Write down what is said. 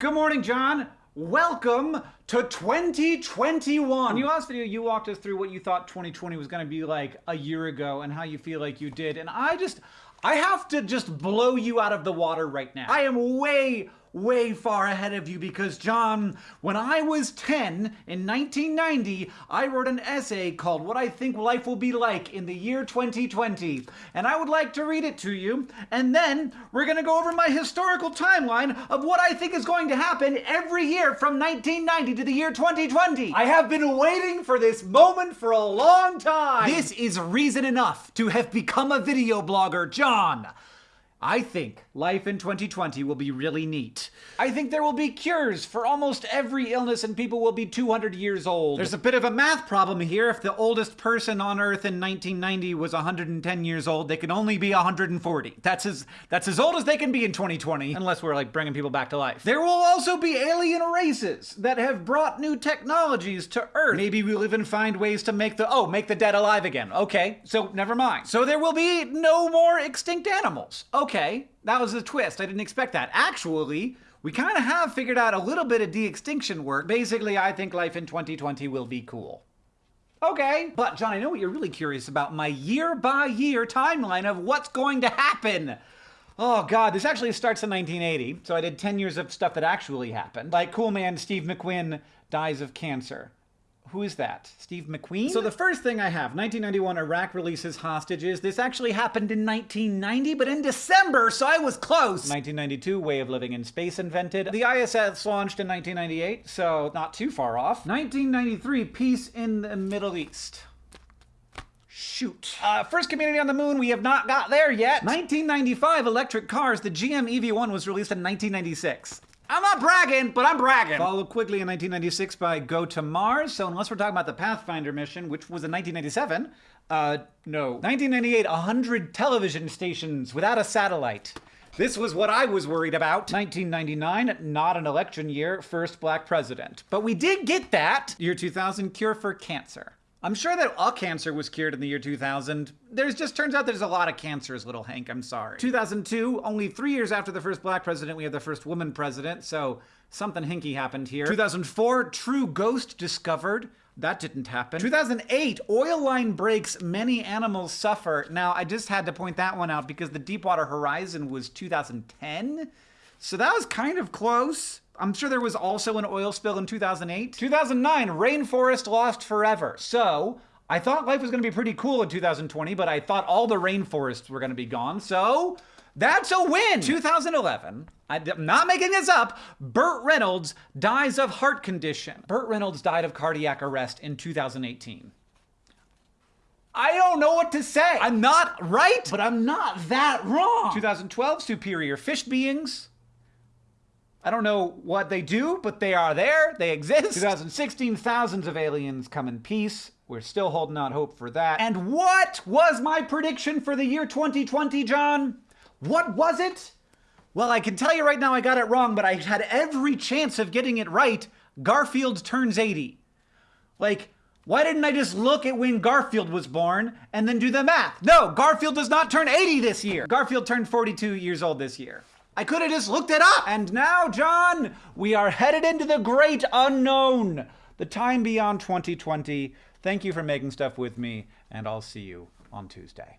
Good morning, John. Welcome to 2021. In your last video, you walked us through what you thought 2020 was going to be like a year ago and how you feel like you did. And I just, I have to just blow you out of the water right now. I am way, way far ahead of you because, John, when I was 10 in 1990, I wrote an essay called What I Think Life Will Be Like in the Year 2020. And I would like to read it to you. And then we're going to go over my historical timeline of what I think is going to happen every year from 1990 to the year 2020. I have been waiting for this moment for a long time. This is reason enough to have become a video blogger, John. I think life in 2020 will be really neat. I think there will be cures for almost every illness and people will be 200 years old. There's a bit of a math problem here. If the oldest person on Earth in 1990 was 110 years old, they can only be 140. That's as that's as old as they can be in 2020, unless we're like bringing people back to life. There will also be alien races that have brought new technologies to Earth. Maybe we'll even find ways to make the oh, make the dead alive again. Okay, so never mind. So there will be no more extinct animals. Okay okay, that was a twist. I didn't expect that. Actually, we kind of have figured out a little bit of de-extinction work. Basically, I think life in 2020 will be cool. Okay. But, John, I know what you're really curious about. My year-by-year -year timeline of what's going to happen. Oh, God, this actually starts in 1980. So I did 10 years of stuff that actually happened. Like Cool Man Steve McQueen dies of cancer. Who is that? Steve McQueen? So the first thing I have, 1991, Iraq releases hostages. This actually happened in 1990, but in December, so I was close. 1992, way of living in space invented. The ISS launched in 1998, so not too far off. 1993, peace in the Middle East. Shoot. Uh, first community on the moon, we have not got there yet. 1995, electric cars. The GM EV1 was released in 1996. I'm not bragging, but I'm bragging. Followed quickly in 1996 by Go to Mars. So unless we're talking about the Pathfinder mission, which was in 1997, uh, no. 1998, 100 television stations without a satellite. This was what I was worried about. 1999, not an election year, first black president. But we did get that. Year 2000, cure for cancer. I'm sure that all cancer was cured in the year 2000. There's just turns out there's a lot of cancers, little Hank. I'm sorry. 2002, only three years after the first black president, we had the first woman president, so something hinky happened here. 2004, true ghost discovered. That didn't happen. 2008, oil line breaks, many animals suffer. Now, I just had to point that one out because the Deepwater Horizon was 2010. So that was kind of close. I'm sure there was also an oil spill in 2008. 2009, rainforest lost forever. So, I thought life was going to be pretty cool in 2020, but I thought all the rainforests were going to be gone. So, that's a win! 2011, I'm not making this up, Burt Reynolds dies of heart condition. Burt Reynolds died of cardiac arrest in 2018. I don't know what to say. I'm not right, but I'm not that wrong. 2012, superior fish beings. I don't know what they do, but they are there. They exist. 2016, thousands of aliens come in peace. We're still holding out hope for that. And what was my prediction for the year 2020, John? What was it? Well, I can tell you right now I got it wrong, but I had every chance of getting it right. Garfield turns 80. Like, why didn't I just look at when Garfield was born and then do the math? No, Garfield does not turn 80 this year. Garfield turned 42 years old this year. I could have just looked it up. And now, John, we are headed into the great unknown, the time beyond 2020. Thank you for making stuff with me, and I'll see you on Tuesday.